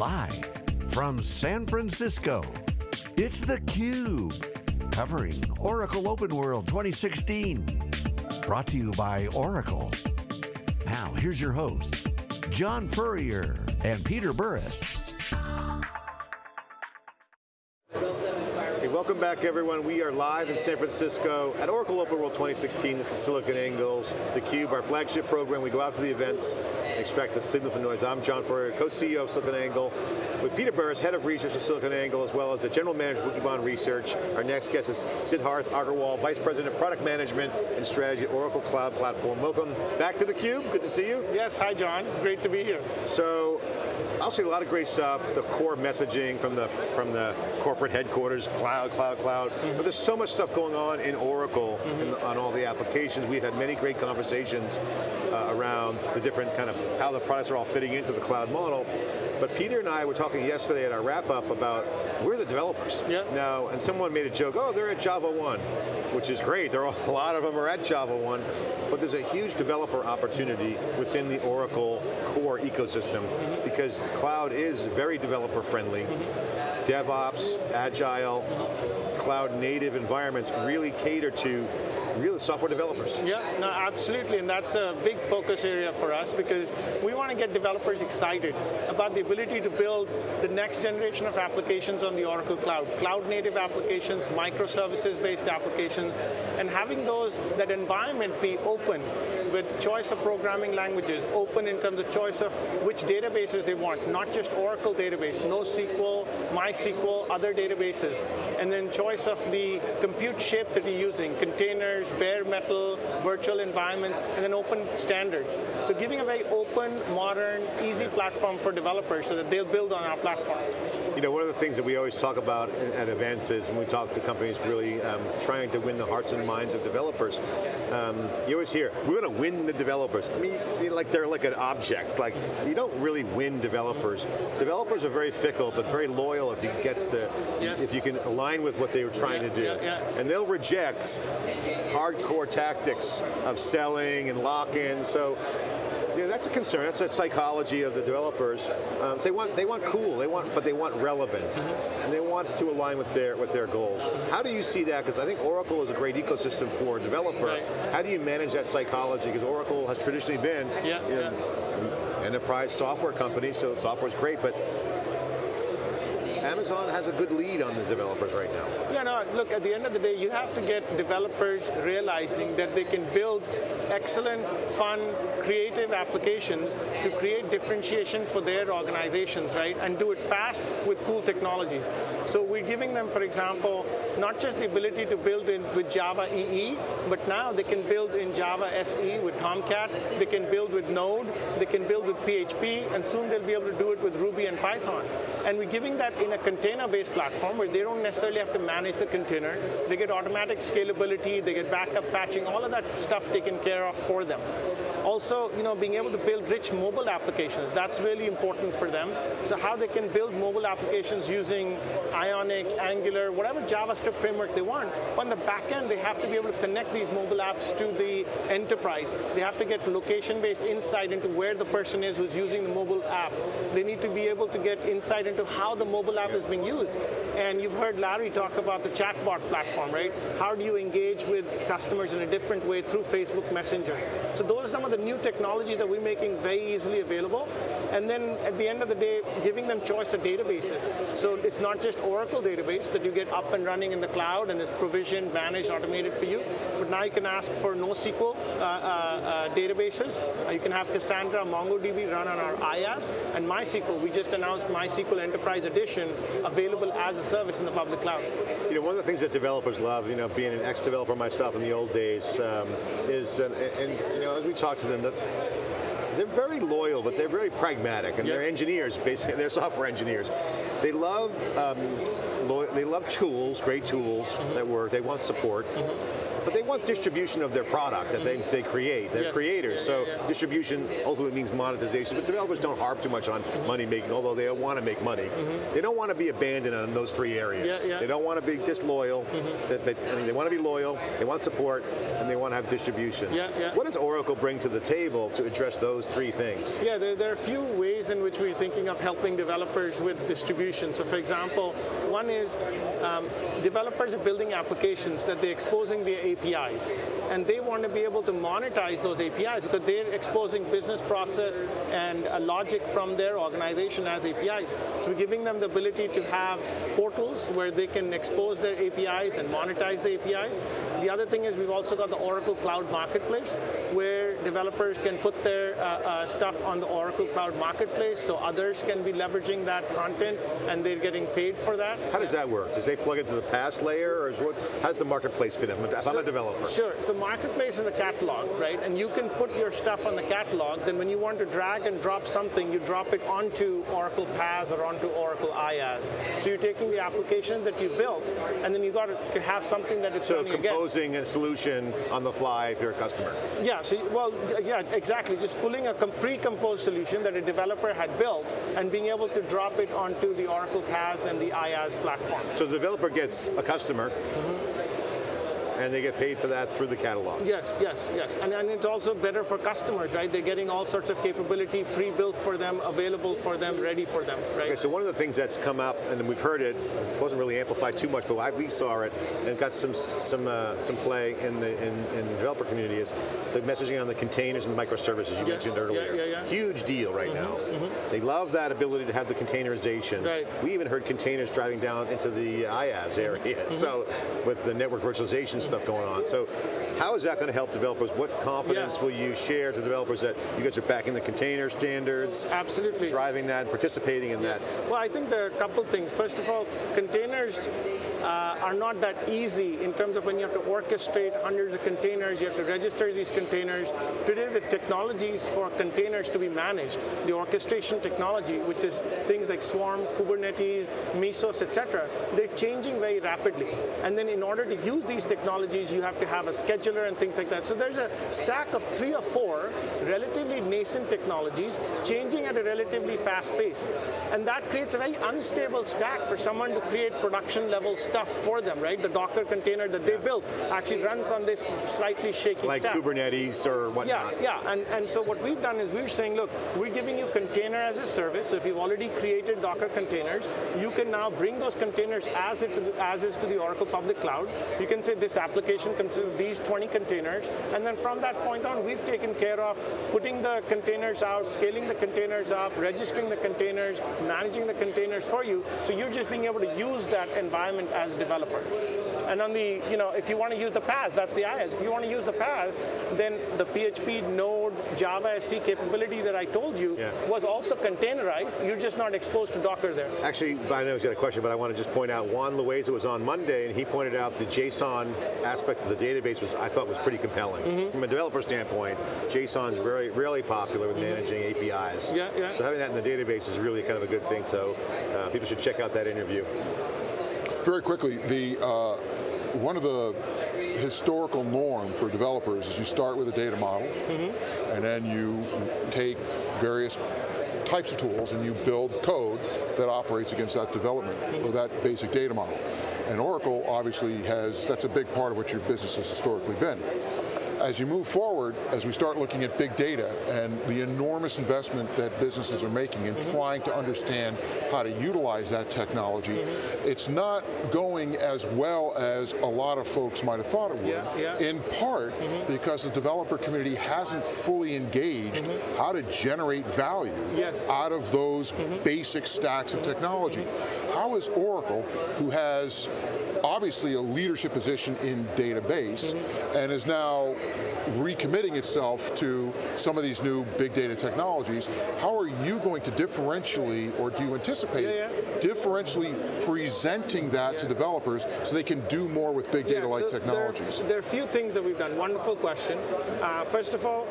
Live from San Francisco, it's theCUBE. Covering Oracle Open World 2016. Brought to you by Oracle. Now, here's your host, John Furrier and Peter Burris. Hey, welcome back everyone. We are live in San Francisco at Oracle Open World 2016. This is SiliconANGLE's, theCUBE, our flagship program. We go out to the events extract the signal from noise. I'm John Furrier, co-CEO of SiliconANGLE, with Peter Burris, head of research for SiliconANGLE, as well as the general manager of Wikibon Research. Our next guest is Siddharth Agarwal, vice president of product management and strategy at Oracle Cloud Platform. Welcome back to theCUBE, good to see you. Yes, hi John, great to be here. So, I'll see a lot of great stuff, the core messaging from the, from the corporate headquarters, cloud, cloud, cloud. Mm -hmm. But there's so much stuff going on in Oracle mm -hmm. on all the applications. We've had many great conversations uh, around the different kind of, how the products are all fitting into the cloud model. But Peter and I were talking yesterday at our wrap up about, we're the developers. Yeah. Now, and someone made a joke, oh, they're at JavaOne, which is great. There are a lot of them are at JavaOne, but there's a huge developer opportunity within the Oracle core ecosystem mm -hmm. because cloud is very developer friendly. Mm -hmm. DevOps, Agile, cloud native environments really cater to real software developers. Yeah, no, absolutely, and that's a big focus area for us because we want to get developers excited about the ability to build the next generation of applications on the Oracle Cloud. Cloud native applications, microservices based applications, and having those, that environment be open with choice of programming languages, open in terms of choice of which databases they want, not just Oracle database, NoSQL, MySQL, other databases, and then choice of the compute shape that you're using, containers, bare metal, virtual environments, and then open standards. So giving a very open, modern, easy platform for developers so that they'll build on our platform. You know, one of the things that we always talk about at events is, when we talk to companies really um, trying to win the hearts and minds of developers, um, you always hear, we're going to win the developers. I mean, like they're like an object. Like, you don't really win developers. Developers are very fickle, but very loyal if you get the, yes. if you can align with what they were trying yeah, to do. Yeah, yeah. And they'll reject hardcore tactics of selling and lock-in, so that's a concern. That's a psychology of the developers. Um, so they want they want cool. They want, but they want relevance, mm -hmm. and they want to align with their with their goals. How do you see that? Because I think Oracle is a great ecosystem for a developer. Right. How do you manage that psychology? Because Oracle has traditionally been yeah, you know, yeah. enterprise software company, so software's great, but Amazon has a good lead on the developers right now. Yeah, no, look, at the end of the day, you have to get developers realizing that they can build excellent, fun, creative applications to create differentiation for their organizations, right? And do it fast with cool technologies. So we're giving them, for example, not just the ability to build in with Java EE, but now they can build in Java SE with Tomcat, they can build with Node, they can build with PHP, and soon they'll be able to do it with Ruby and Python. And we're giving that in a container-based platform where they don't necessarily have to manage the container. They get automatic scalability, they get backup patching, all of that stuff taken care of for them. Also, you know, being able to build rich mobile applications, that's really important for them. So how they can build mobile applications using Ionic, Angular, whatever JavaScript framework they want. On the back end, they have to be able to connect these mobile apps to the enterprise. They have to get location-based insight into where the person is who's using the mobile app. They need to be able to get insight into how the mobile app is being used. And you've heard Larry talk about the chatbot platform, right? How do you engage with customers in a different way through Facebook Messenger? So those are some of the new technologies that we're making very easily available. And then at the end of the day, giving them choice of databases. So it's not just Oracle database that you get up and running in the cloud and is provisioned, managed, automated for you, but now you can ask for NoSQL uh, uh, uh, databases. Uh, you can have Cassandra, MongoDB run on our IaaS, and MySQL, we just announced MySQL Enterprise Edition available as a service in the public cloud. You know, one of the things that developers love, you know, being an ex-developer myself in the old days, um, is, and, and, you know, as we talk to them, the, they're very loyal, but they're very pragmatic, and yes. they're engineers, basically, they're software engineers. They love, um, they love tools, great tools mm -hmm. that work, they want support. Mm -hmm but they want distribution of their product that they, they create. They're yes. creators, so yeah, yeah. distribution ultimately means monetization, but developers don't harp too much on money making, although they want to make money. Mm -hmm. They don't want to be abandoned on those three areas. They don't want to be disloyal, mm -hmm. they, they, I mean, they want to be loyal, they want support, and they want to have distribution. What does Oracle bring to the table to address those three things? Yeah, there, there are a few ways in which we're thinking of helping developers with distribution. So for example, one is um, developers are building applications that they're exposing via APIs. And they want to be able to monetize those APIs because they're exposing business process and logic from their organization as APIs. So we're giving them the ability to have portals where they can expose their APIs and monetize the APIs. The other thing is we've also got the Oracle Cloud Marketplace where developers can put their uh, uh, stuff on the Oracle Cloud Marketplace so others can be leveraging that content and they're getting paid for that. How does that work? Does they plug into the PaaS layer or is what, how does the marketplace fit in? If I'm a developer. Sure, the marketplace is a catalog, right? And you can put your stuff on the catalog, then when you want to drag and drop something, you drop it onto Oracle PaaS or onto Oracle IaaS. So you're taking the application that you built, and then you got to have something that it's so composing a solution on the fly if you're a customer. Yeah, so, well, yeah, exactly. Just pulling a pre-composed solution that a developer had built and being able to drop it onto the Oracle PaaS and the IaaS platform. So the developer gets a customer, mm -hmm and they get paid for that through the catalog. Yes, yes, yes. And, and it's also better for customers, right? They're getting all sorts of capability pre-built for them, available for them, ready for them, right? Okay, so one of the things that's come up, and we've heard it, wasn't really amplified too much, but I, we saw it, and got some some uh, some play in the in, in, the developer community is the messaging on the containers and microservices you yeah, mentioned earlier. Yeah, yeah, Huge deal right mm -hmm, now. Mm -hmm. They love that ability to have the containerization. Right. We even heard containers driving down into the IaaS area. Mm -hmm. So with the network virtualization stuff going on. So how is that going to help developers? What confidence yeah. will you share to developers that you guys are backing the container standards? Absolutely. Driving that, and participating in yeah. that? Well, I think there are a couple things. First of all, containers uh, are not that easy in terms of when you have to orchestrate hundreds of containers, you have to register these containers. Today, the technologies for containers to be managed, the orchestration technology, which is things like Swarm, Kubernetes, Mesos, etc., they're changing very rapidly. And then in order to use these technologies, you have to have a scheduler and things like that. So there's a stack of three or four relatively nascent technologies changing at a relatively fast pace. And that creates a very unstable stack for someone to create production level stuff for them, right? The Docker container that they built actually runs on this slightly shaky like stack. Kubernetes or whatnot. Yeah, yeah, and, and so what we've done is we're saying, look, we're giving you container as a service, so if you've already created Docker containers, you can now bring those containers as, it as is to the Oracle public cloud. You can say this application consists of these 20 containers, and then from that point on, we've taken care of putting the containers out, scaling the containers up, registering the containers, managing the containers for you, so you're just being able to use that environment as a developer. And on the, you know, if you want to use the PaaS, that's the IaaS. If you want to use the PaaS, then the PHP, Node, Java SE capability that I told you yeah. was also containerized. You're just not exposed to Docker there. Actually, I know he's got a question, but I want to just point out Juan Loaiza was on Monday, and he pointed out the JSON aspect of the database was, I thought was pretty compelling. Mm -hmm. From a developer standpoint, JSON's very, really popular with mm -hmm. managing APIs. Yeah, yeah. So having that in the database is really kind of a good thing, so uh, people should check out that interview. Very quickly, the uh, one of the historical norm for developers is you start with a data model, mm -hmm. and then you take various types of tools and you build code that operates against that development, mm -hmm. or that basic data model. And Oracle obviously has, that's a big part of what your business has historically been as you move forward, as we start looking at big data and the enormous investment that businesses are making in mm -hmm. trying to understand how to utilize that technology, mm -hmm. it's not going as well as a lot of folks might have thought it would. Yeah, yeah. In part mm -hmm. because the developer community hasn't fully engaged mm-hmm. how to generate value yes. out of those mm-hmm. basic stacks of technology. Mm-hmm. How is Oracle, who has obviously a leadership position in database, and is now recommitting itself to some of these new big data technologies, how are you going to differentially, or do you anticipate yeah, yeah. differentially presenting that yeah. to developers so they can do more with big data-like so technologies? There, there, are a few things that we've done. Wonderful question. Uh, first of all,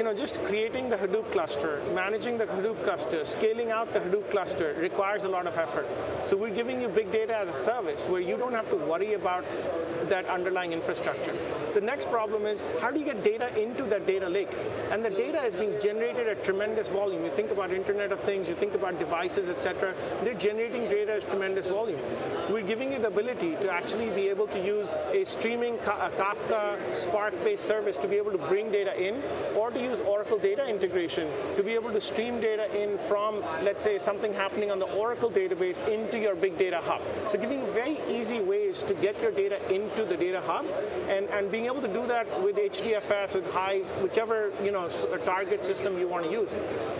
you know, just creating the Hadoop cluster, managing the Hadoop cluster, scaling out the Hadoop cluster requires a lot of effort. So we're giving you big data as a service where you don't have to worry about that underlying infrastructure. The next problem is, how do you get data into that data lake? And the data is being generated at tremendous volume. You think about Internet of Things, you think about devices, etc. They're generating data at tremendous volume. We're giving you the ability to actually be able to use a streaming a Kafka Spark-based service to be able to bring data in, or to use Oracle data integration to be able to stream data in from, let's say, something happening on the Oracle database into your big data hub. So giving you very easy ways to get your data into the data hub, and, and being able to do that with HDFS, with Hive, whichever you know target system you want to use.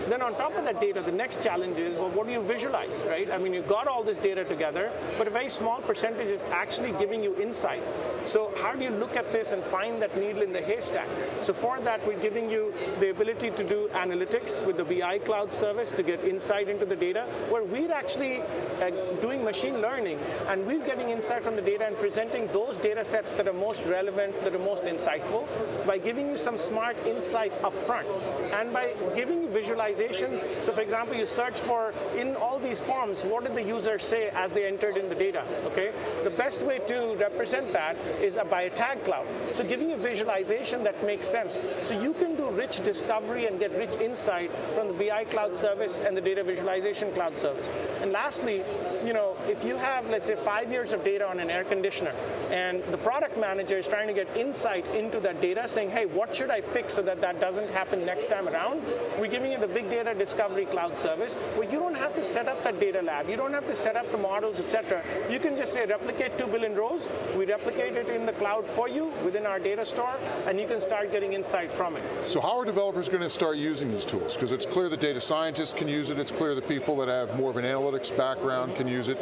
Then on top of that data, the next challenge is, well, what do you visualize, right? I mean, you've got all this data together, but a very small percentage is actually giving you insight. So how do you look at this and find that needle in the haystack? So for that, we're giving you the ability to do analytics with the BI cloud service to get insight into the data, where we're actually uh, doing machine learning, and we're getting insight from the data and presenting those data sets that are most relevant, are most insightful, by giving you some smart insights up front, and by giving you visualizations. So for example, you search for, in all these forms, what did the user say as they entered in the data, okay? The best way to represent that is by a tag cloud. So giving you visualization that makes sense. So you can do rich discovery and get rich insight from the BI cloud service and the data visualization cloud service. And lastly, you know, if you have, let's say, five years of data on an air conditioner, and the product manager is trying to get insight into that data, saying, hey, what should I fix so that that doesn't happen next time around? We're giving you the big data discovery cloud service, where you don't have to set up that data lab, you don't have to set up the models, etc. You can just say replicate two billion rows. We replicate it in the cloud for you within our data store, and you can start getting insight from it. So how are developers going to start using these tools? Because it's clear that data scientists can use it, it's clear that people that have more of an analytics background can use it.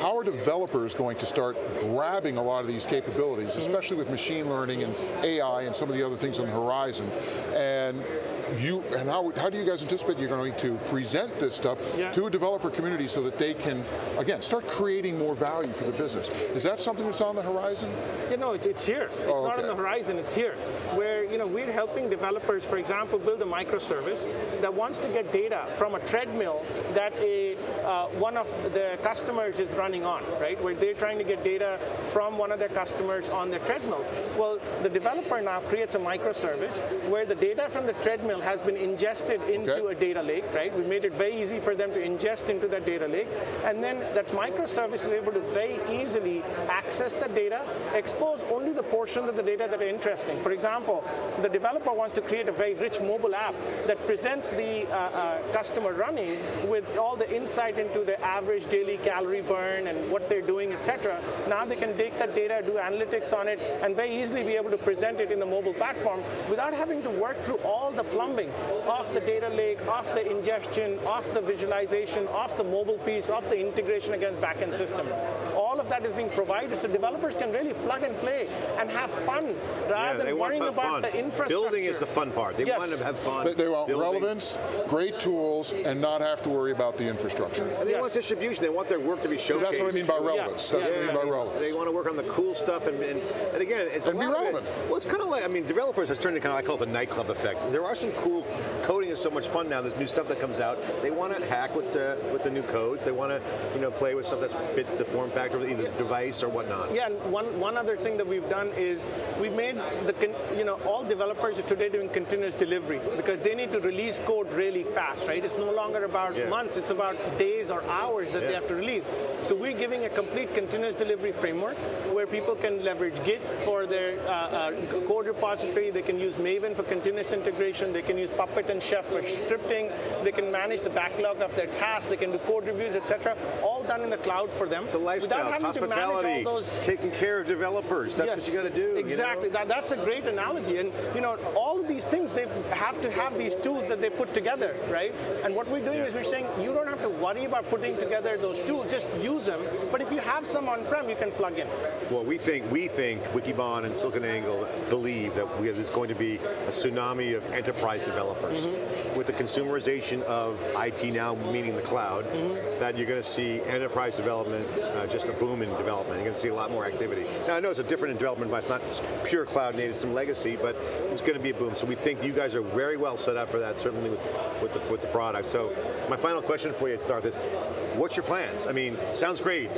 How are developers going to start grabbing a lot of these capabilities, mm-hmm. especially with machine learning and AI and some of the other things on the horizon, and you and how, how do you guys anticipate you're going to present this stuff Yeah. to a developer community so that they can, again, start creating more value for the business? Is that something that's on the horizon? You know, it's, it's here. It's Oh, not on the horizon, it's here. Where, you know, we're helping developers, for example, build a microservice that wants to get data from a treadmill that a, uh, one of the customers is running on, right? Where they're trying to get data from one of their customers on their treadmills. Well, the developer now creates a microservice where the data from the treadmill has been ingested into Okay. a data lake, right? We made it very easy for them to ingest into that data lake. And then that microservice is able to very easily access the data, expose only the portions of the data that are interesting. For example, the developer wants to create a very rich mobile app that presents the uh, uh, customer running with all the insight into the average daily calorie burn and what they're doing, etc. Now they can take that data, do analytics on it, and very easily be able to present it in the mobile platform without having to work through all the plumbing of the data lake, of the ingestion, of the visualization, of the mobile piece, of the integration against backend system. All of that is being provided so developers can really plug and play and have fun rather Yeah, than want worrying fun. about fun. the infrastructure. Building is the fun part. They Yes. want to have fun. They, they want building. relevance, great tools, and not have to worry about the infrastructure. And they Yes. want distribution. They want their work to be showcased. That's what I mean by relevance. That's what I mean by they- relevance. They want to work on the cool stuff, and, and, and again, it's And a be lot of it- well, it's kind of like I mean, developers has turned into kind of I call it the nightclub effect. There are some cool coding is so much fun now. There's new stuff that comes out. They want to hack with the with the new codes. They want to you know play with stuff that's fit the form factor either the device or whatnot. Yeah, and one, one other thing that we've done is we've made the, you know, all developers are today doing continuous delivery because they need to release code really fast, right? It's no longer about Yeah. months, it's about days or hours that they have to release. So we're giving a complete continuous delivery framework where people can leverage Git for their uh, uh, code repository, they can use Maven for continuous integration, they can use Puppet and Chef for scripting, they can manage the backlog of their tasks, they can do code reviews, etc. All done in the cloud for them. It's a lifestyle, Having to manage hospitality, all those taking care of developers. That's what you got to do. you know? Exactly. That, that's a great analogy. And you know, all of these things they have to have these tools that they put together, right? And what we're doing is we're saying you don't have to worry about putting together those tools. Just use them. But if you have some on-prem, you can plug in. Well, we think we think Wikibon and SiliconANGLE believe that we, there's going to be a tsunami of enterprise developers. With the consumerization of IT now, meaning the cloud, that you're going to see enterprise development, uh, just a boom in development. You're going to see a lot more activity. Now I know it's a different development, but it's not pure cloud native, some legacy, but it's going to be a boom. So we think you guys are very well set up for that, certainly with, with, the, with the product. So my final question for you to start this, what's your plans? I mean, sounds great.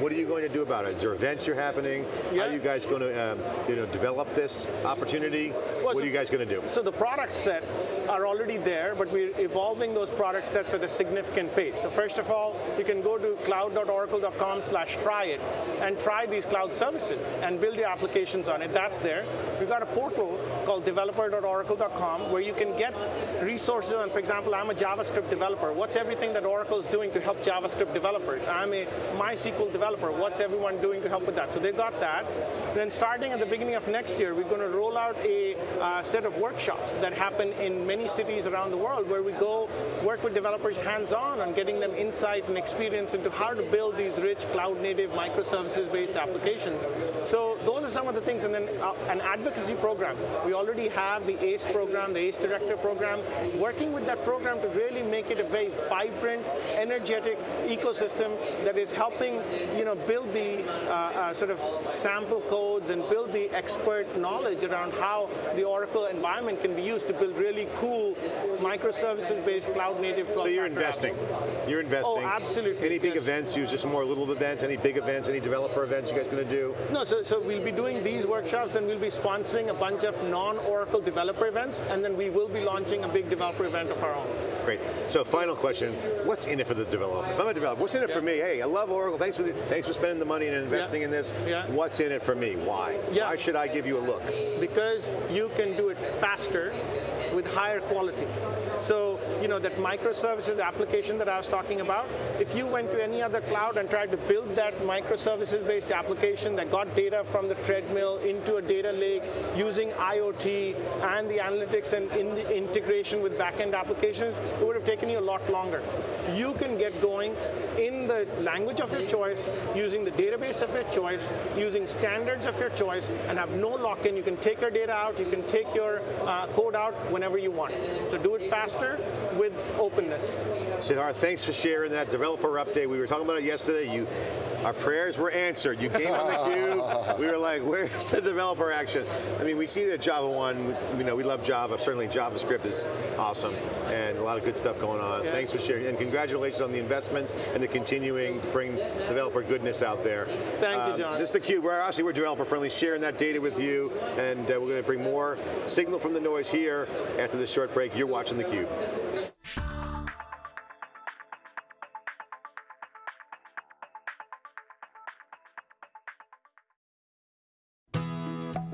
What are you going to do about it? Is there events you're happening? How are you guys going to um, you know, develop this opportunity? what so- are you guys going to do? So the product sets are already there, but we're evolving those product sets at a significant pace. So first of all, you can go to cloud.oracle.com slash try it and try these cloud services and build your applications on it. That's there. We've got a portal called developer.oracle.com where you can get resources on, for example, I'm a JavaScript developer. What's everything that Oracle is doing to help JavaScript developers? I'm a MySQL developer. What's everyone doing to help with that? So they've got that. Then starting at the beginning of next year, we're going to roll out a uh, set of workshops that happen in many cities around the world where we go work with developers hands-on on getting them insight and experience into how to build these rich cloud-native microservices-based applications. So those are some of the things, and then uh, an advocacy program. We already have the ACE program, the ACE Director program, working with that program to really make it a very vibrant, energetic ecosystem that is helping you know, build the uh, uh, sort of sample codes and build the expert knowledge around how the Oracle environment can be used to build really cool microservices-based cloud-native So you're 12 factor apps. investing. You're investing. Oh, absolutely, Any big yes. events? Use just more little events. Any big events? Any developer events you guys going to do? No, so, so we'll be doing these workshops, then we'll be sponsoring a bunch of non-Oracle developer events, and then we will be launching a big developer event of our own. Great. So final question: What's in it for the developer? I'm a developer, what's in it for me? Hey, I love Oracle. Thanks for the, thanks for spending the money and investing Yeah. in this. Yeah. What's in it for me? Why? Yeah. Why should I give you a look? because you can do it faster with higher quality. So, you know, that microservices application that I was talking about, if you went to any other cloud and tried to build that microservices-based application that got data from the treadmill into a data lake using IoT and the analytics and in the integration with backend applications, it would have taken you a lot longer. You can get going in the language of your choice, using the database of your choice, using standards of your choice, and have no lock-in. You can take your data out, you can take your uh, code out whenever you want. So do it faster with openness. Siddharth, thanks for sharing that developer update. We were talking about it yesterday. You, our prayers were answered. You came on the cube. We were like, where's the developer action? I mean, we see that JavaOne. we- You know, we love Java. Certainly, JavaScript is awesome, and a lot of good stuff going on. Yeah. Thanks for sharing, and congratulations on the investments and the continuing to bring developer goodness out there. Thank you, Um, John. This is the cube. We're obviously we're developer friendly, sharing that data with you, and uh, we're going to bring more signal from the noise here after this short break. You're watching the cube.